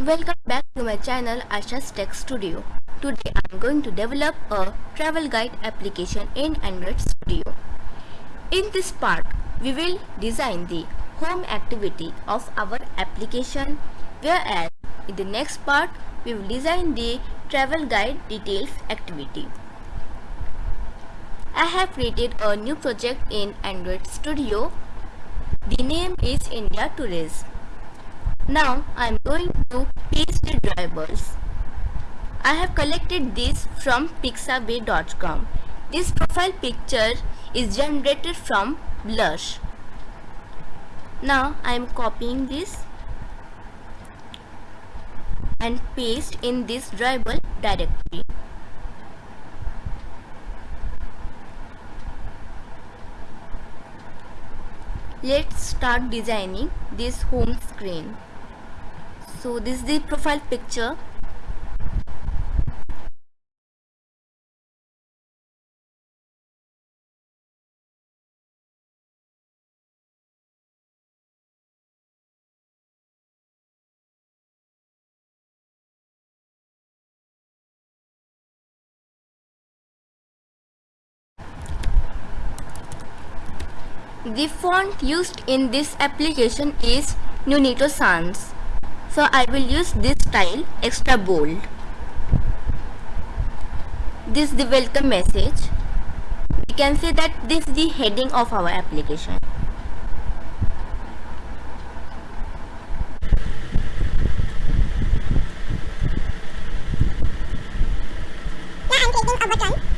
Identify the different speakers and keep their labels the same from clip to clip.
Speaker 1: Welcome back to my channel Asha's Tech Studio. Today I am going to develop a travel guide application in Android Studio. In this part, we will design the home activity of our application whereas in the next part we will design the travel guide details activity. I have created a new project in Android Studio. The name is India Tourist. Now I am going to paste the drawables. I have collected this from pixabay.com. This profile picture is generated from Blush. Now I am copying this and paste in this drawable directory. Let's start designing this home screen so this is the profile picture The font used in this application is Nunito Sans. So I will use this style extra bold. This is the welcome message. We can say that this is the heading of our application.
Speaker 2: Now I'm creating a button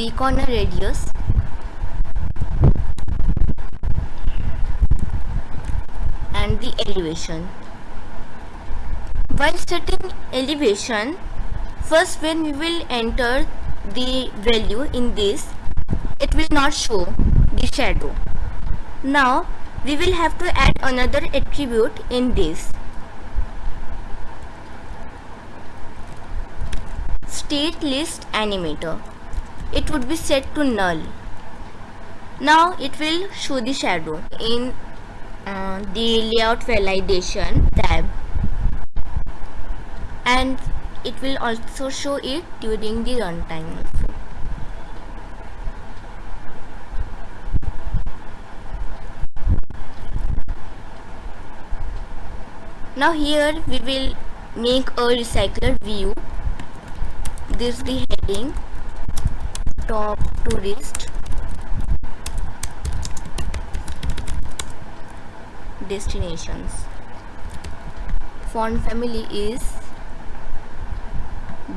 Speaker 1: the corner radius. And the elevation. While setting elevation first when we will enter the value in this it will not show the shadow. Now we will have to add another attribute in this. State list animator it would be set to null now it will show the shadow in uh, the layout validation tab and it will also show it during the runtime. Now here we will make a recycler view. This is the heading top tourist destinations. Font family is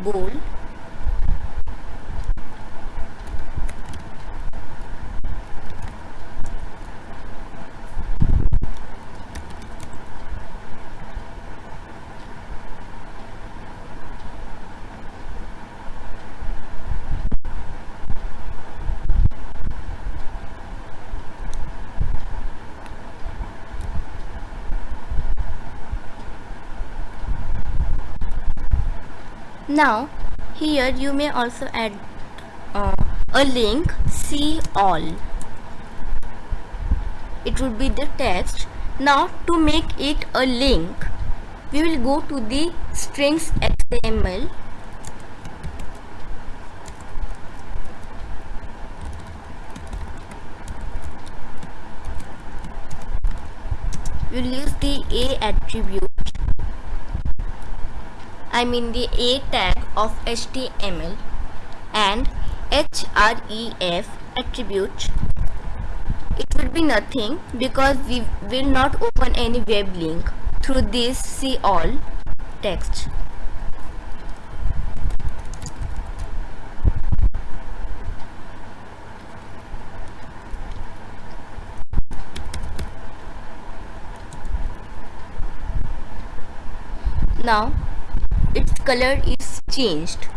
Speaker 1: bold now here you may also add uh, a link see all. It would be the text now to make it a link we will go to the strings xml we'll use the a attribute I mean the A tag of HTML and href attribute it would be nothing because we will not open any web link through this see all text. Now color is changed.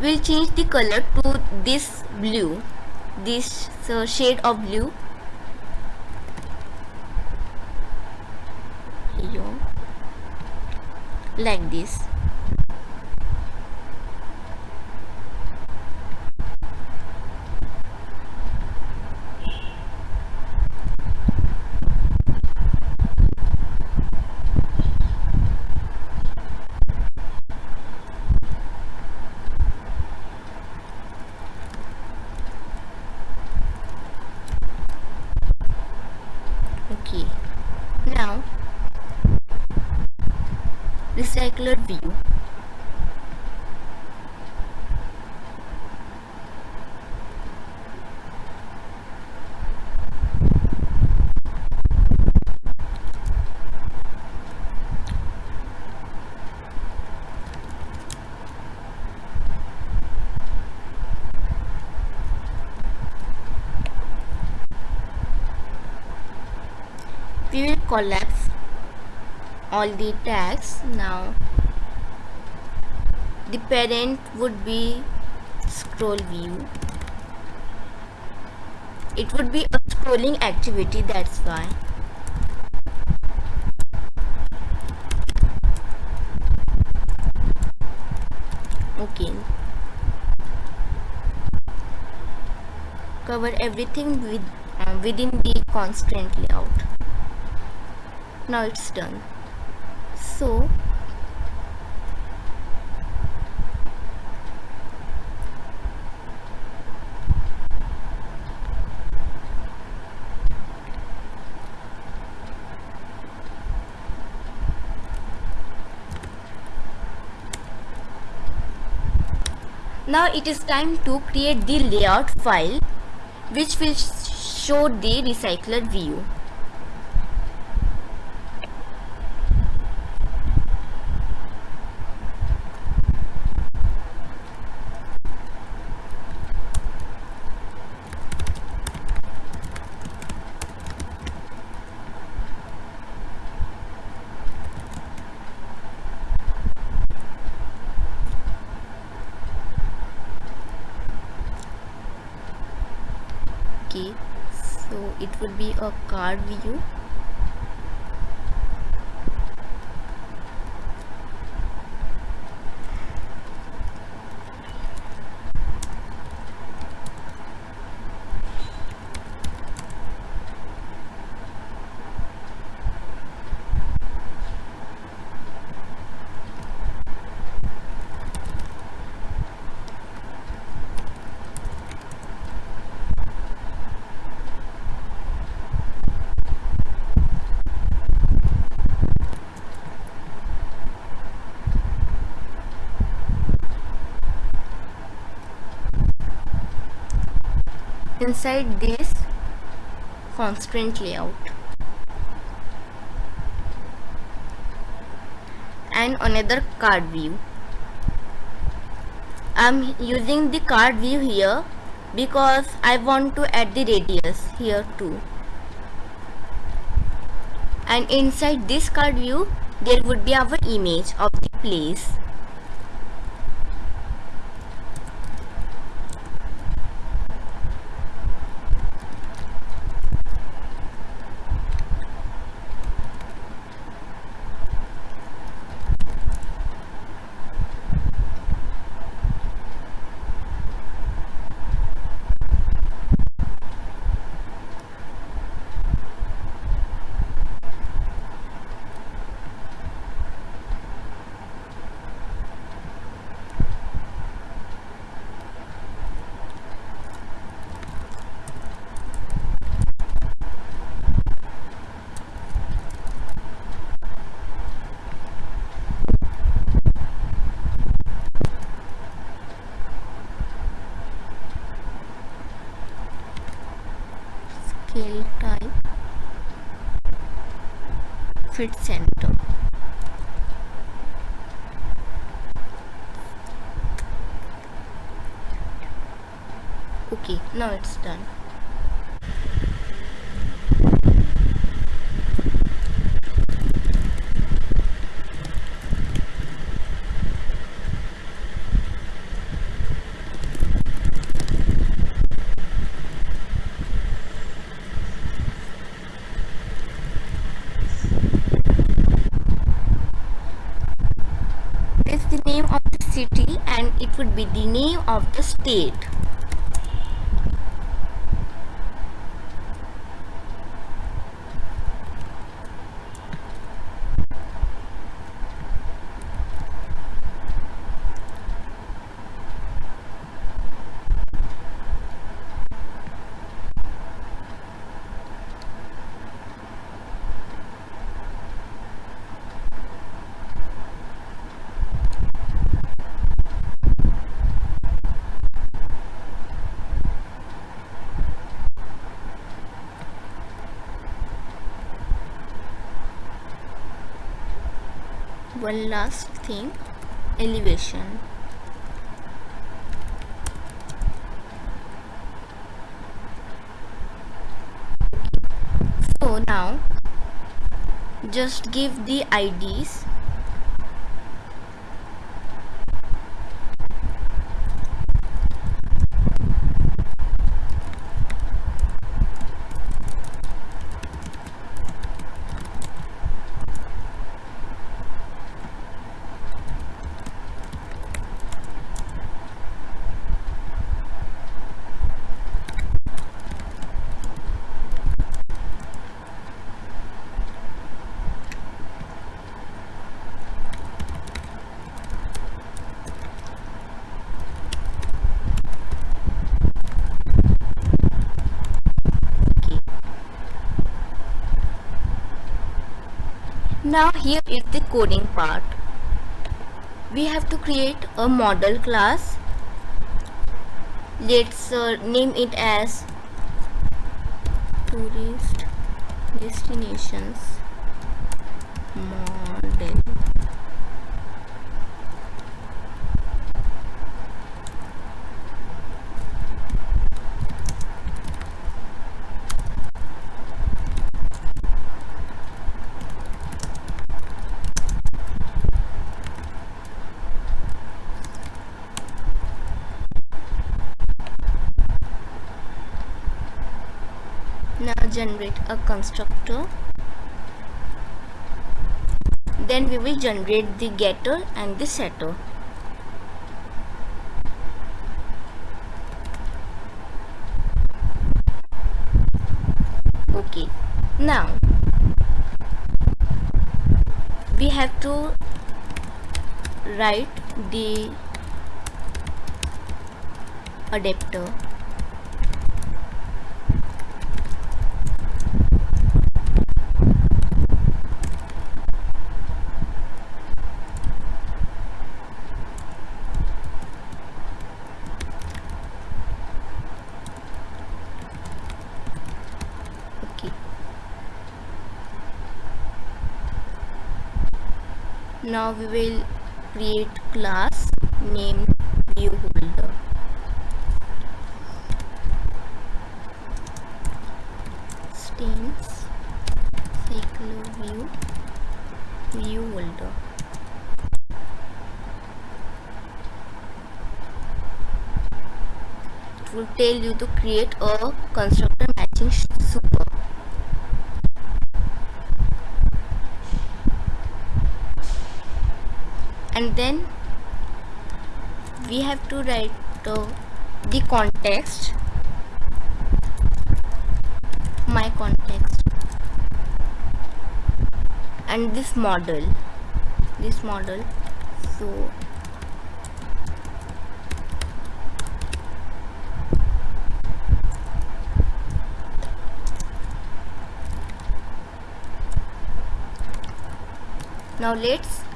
Speaker 1: We'll change the color to this blue. This shade of blue. Like this okay now recycler view we will collapse all the tags now the parent would be scroll view. It would be a scrolling activity that's why. Okay. Cover everything with uh, within the constraint layout now it's done. So now it is time to create the layout file which will show the recycler view okay so it would be a card view inside this constraint layout and another card view. I'm using the card view here because I want to add the radius here too. And inside this card view there would be our image of the place fit center okay now it's done should be the name of the state one last thing. Elevation. So now just give the IDs Now here is the coding part. We have to create a model class. Let's uh, name it as tourist destinations model. now generate a constructor. Then we will generate the getter and the setter. Okay. Now we have to write the adapter okay now we will create class named view holder stains cyclo view view holder it will tell you to create a constructor matching super and then we have to write uh, the context. My context. And this model. This model. So now let's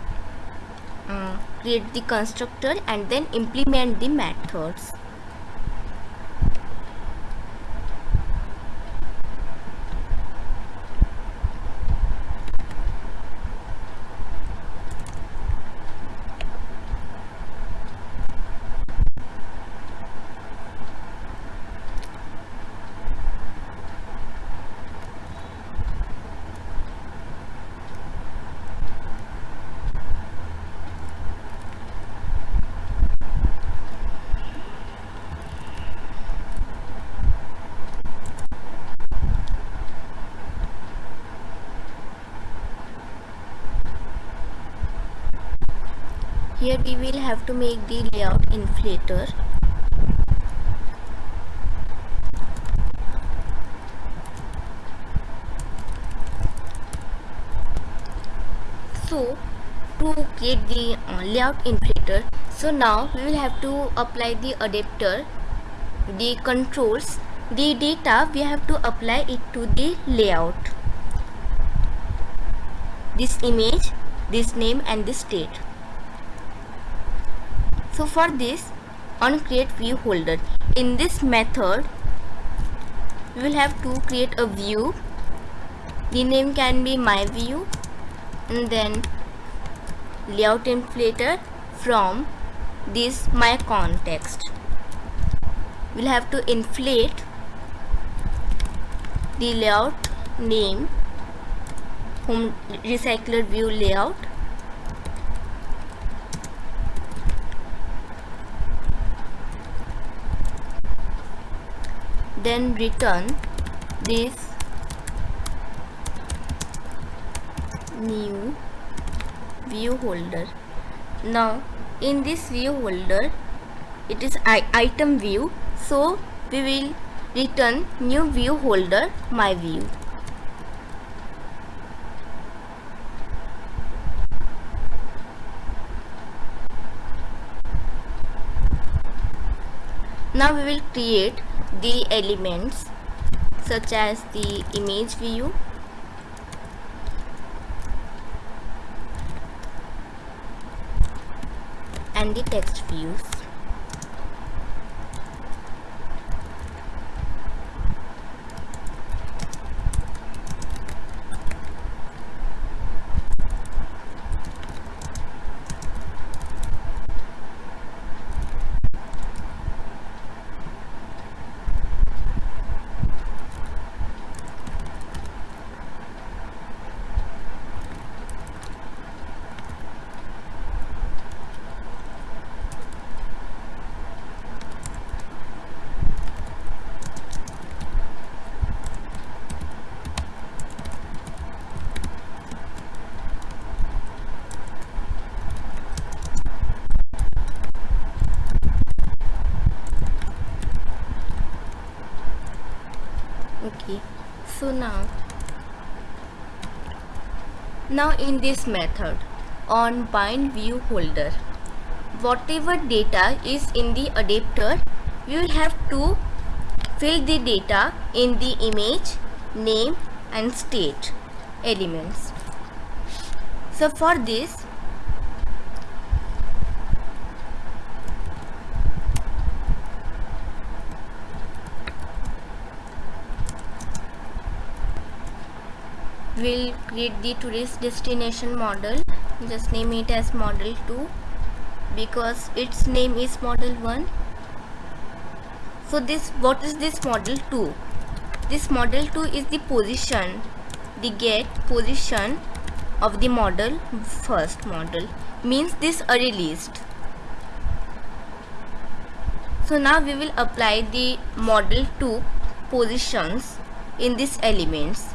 Speaker 1: uh, create the constructor and then implement the methods we will have to make the layout inflator. So to create the uh, layout inflator so now we will have to apply the adapter the controls the data we have to apply it to the layout. This image this name and this state so for this on create view holder in this method we will have to create a view. The name can be my view and then layout inflator from this my context. We'll have to inflate the layout name home recycler view layout then return this new view holder. Now in this view holder it is item view. So we will return new view holder my view. Now we will create the elements such as the image view. And the text views okay now. Now in this method on bind view holder whatever data is in the adapter you will have to fill the data in the image name and state elements. So for this will create the tourist destination model. Just name it as model 2 because its name is model 1 so this what is this model 2 this model 2 is the position the get position of the model first model. Means this array list so now we will apply the model 2 positions in these elements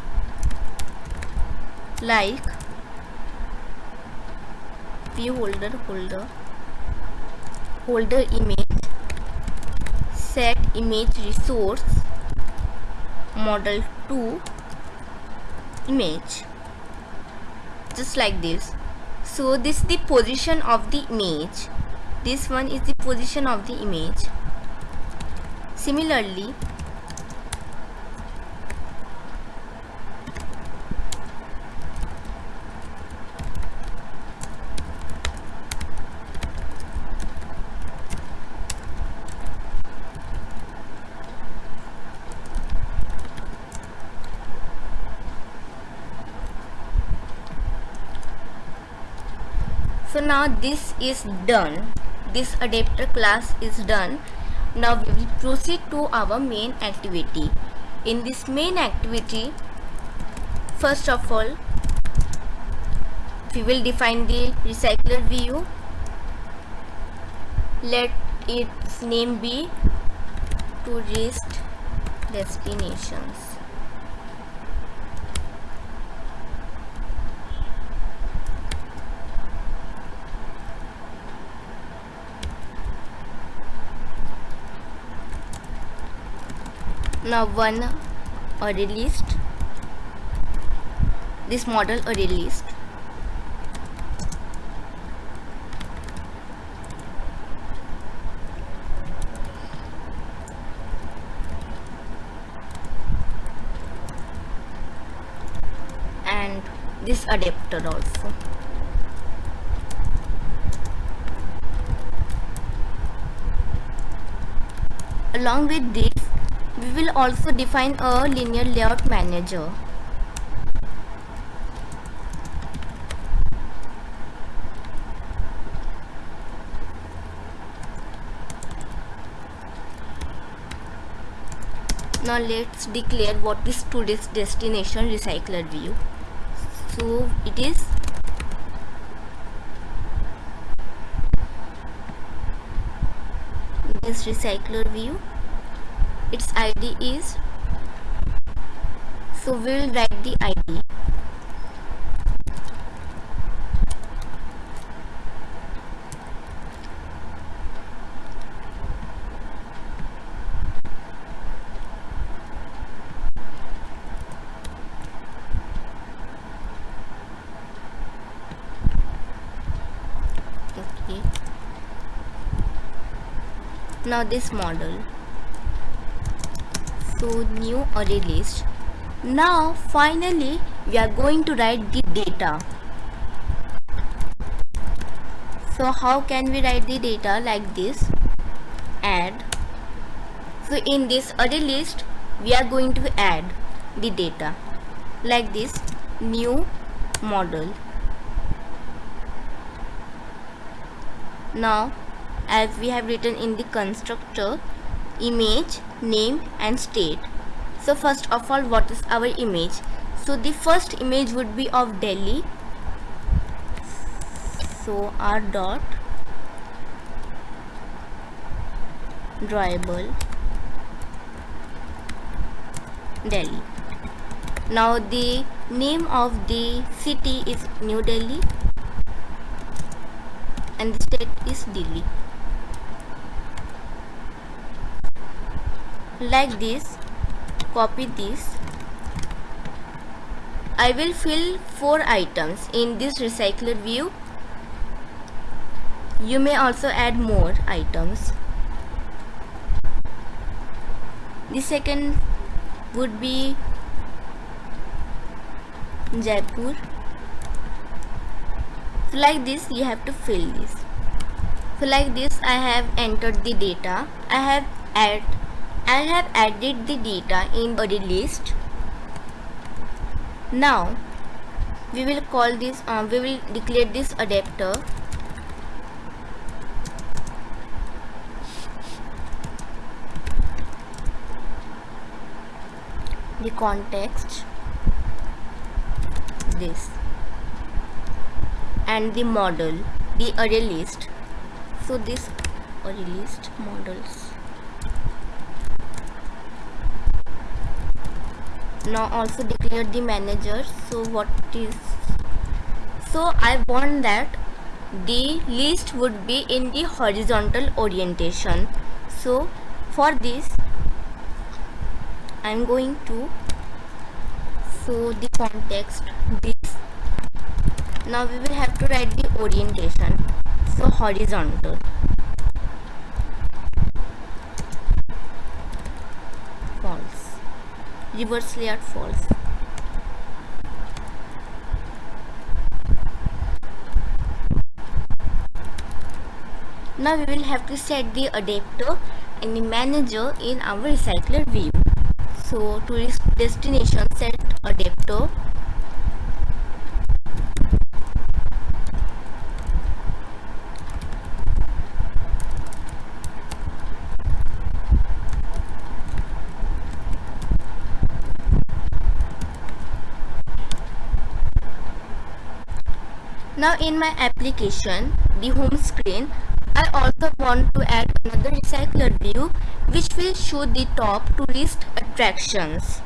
Speaker 1: like. View holder holder. Holder image. Set image resource. Model 2 image. Just like this. So this is the position of the image. This one is the position of the image. Similarly so now this is done. This adapter class is done. Now we will proceed to our main activity. In this main activity first of all we will define the recycler view. Let its name be tourist destinations now one array list this model array list and this adapter also. Along with this we will also define a linear layout manager. Now let's declare what is today's destination recycler view. So it is this recycler view its id is so we will write the id now this model so new array list. Now finally we are going to write the data. So how can we write the data like this? Add. So in this array list we are going to add the data. Like this new model. Now as we have written in the constructor image name and state. So first of all what is our image? So the first image would be of delhi. So r dot drawable delhi. Now the name of the city is new delhi and the state is delhi like this copy this. I will fill four items in this recycler view. You may also add more items. The second would be Jaipur. So like this you have to fill this. So like this I have entered the data. I have add I have added the data in array list. Now we will call this uh, we will declare this adapter. The context this and the model the array list. So this array list models now also declare the manager. So what is so I want that the list would be in the horizontal orientation. So for this I'm going to so the context. This now we will have to write the orientation. So horizontal false reverse layout false now we will have to set the adapter and the manager in our recycler view. So to destination set adapter now in my application the home screen I also want to add another recycler view which will show the top tourist attractions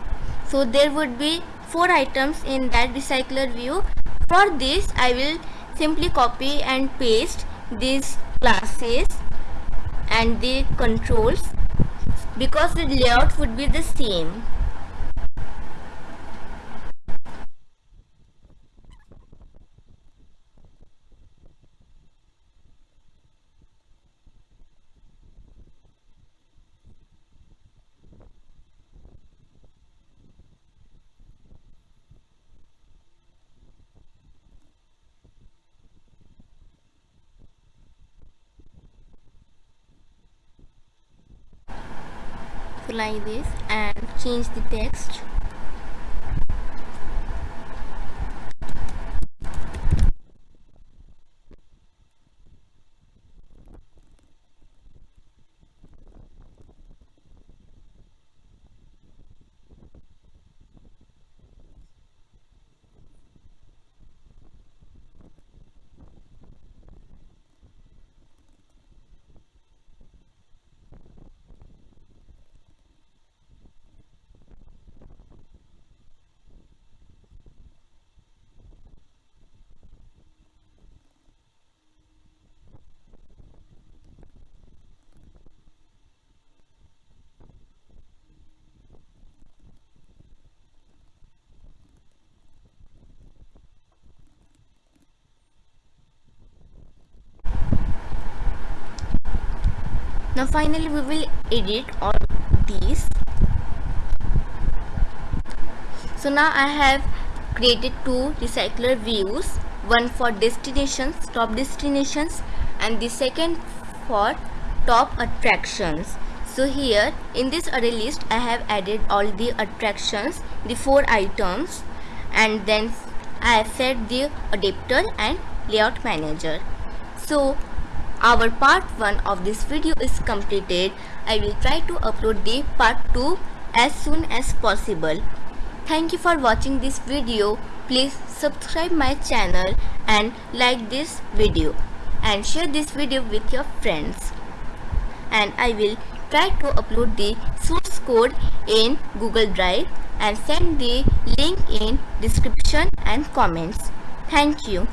Speaker 1: so there would be four items in that recycler view for this I will simply copy and paste these classes and the controls because the layout would be the same. Like this and change the text now finally we will edit all these. So now I have created two recycler views. One for destinations top destinations and the second for top attractions. So here in this array list I have added all the attractions the four items and then I have set the adapter and layout manager. So our part 1 of this video is completed. I will try to upload the part 2 as soon as possible. Thank you for watching this video. Please subscribe my channel and like this video and share this video with your friends. And I will try to upload the source code in Google Drive and send the link in description and comments. Thank you.